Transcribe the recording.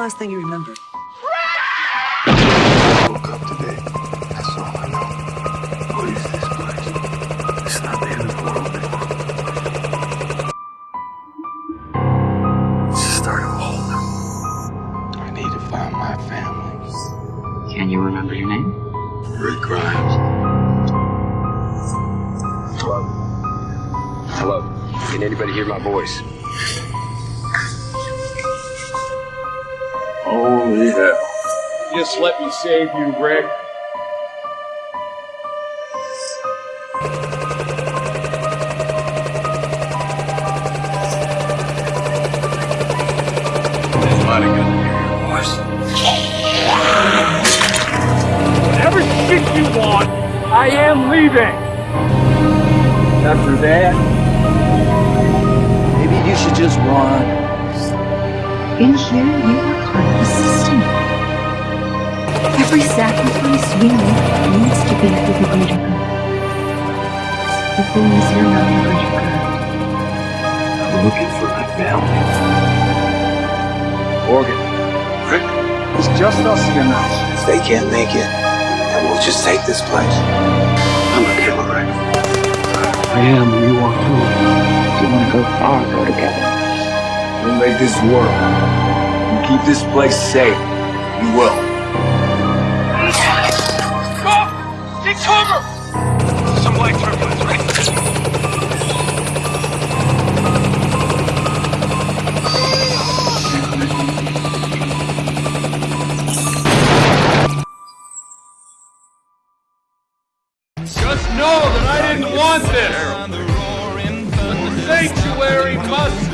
last thing you remember? woke up today. That's all I know. What is this place? It's not the end of the world anymore. It's the start of a whole new. I need to find my family. Can you remember your name? Rick Grimes. Hello. Hello. Can anybody hear my voice? Holy hell. Just let me save you, Rick. Somebody got to hear your voice. Whatever shit you want, I am leaving. After that, Maybe you should just run. In here, you are part of the system. Every sacrifice we make needs to be for the greater good. The thing is, you're not the greater good. I'm looking for my family. Morgan, Rick, it's just us here now. if they can't make it, then we'll just take this place. I'm a killer, Rick. I am, you are too. If you want to go far, go together. We'll make this work. Keep this place safe. you will. Take cover! Some white triplets, right? Just know that I didn't want this. The sanctuary must